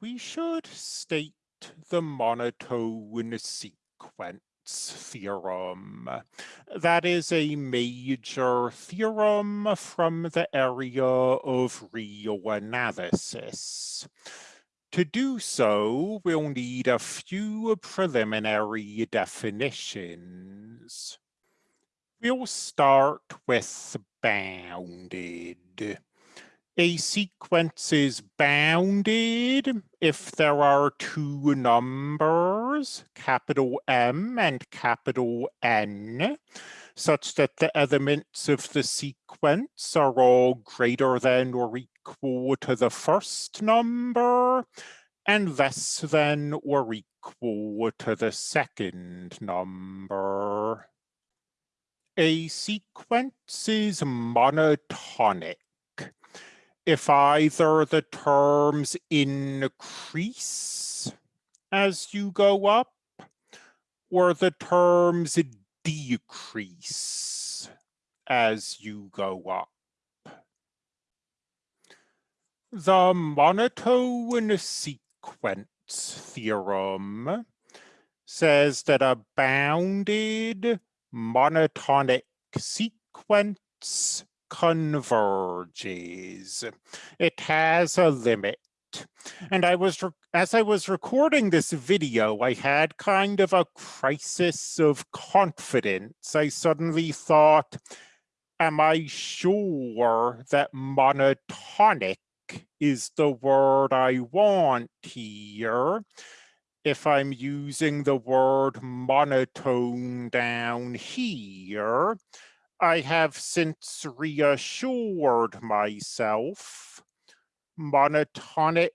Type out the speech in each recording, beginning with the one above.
we should state the monotone sequence theorem. That is a major theorem from the area of real analysis. To do so, we'll need a few preliminary definitions. We'll start with bounded. A sequence is bounded if there are two numbers, capital M and capital N, such that the elements of the sequence are all greater than or equal to the first number and less than or equal to the second number. A sequence is monotonic if either the terms increase as you go up or the terms decrease as you go up. The monotone sequence theorem says that a bounded monotonic sequence converges. It has a limit. And I was, as I was recording this video, I had kind of a crisis of confidence. I suddenly thought, am I sure that monotonic is the word I want here? If I'm using the word monotone down here, I have since reassured myself monotonic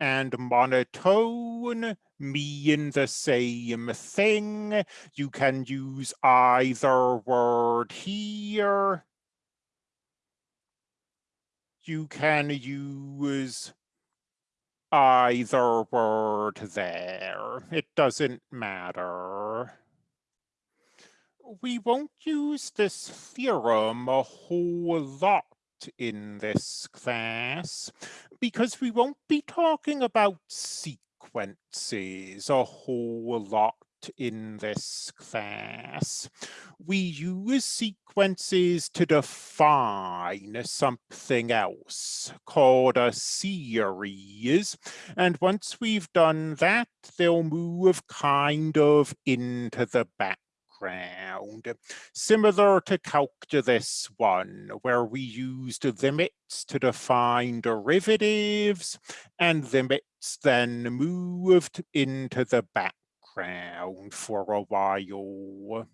and monotone mean the same thing. You can use either word here. You can use either word there. It doesn't matter we won't use this theorem a whole lot in this class because we won't be talking about sequences a whole lot in this class. We use sequences to define something else called a series. And once we've done that, they'll move kind of into the back background, similar to calculus one, where we used limits to define derivatives and limits then moved into the background for a while.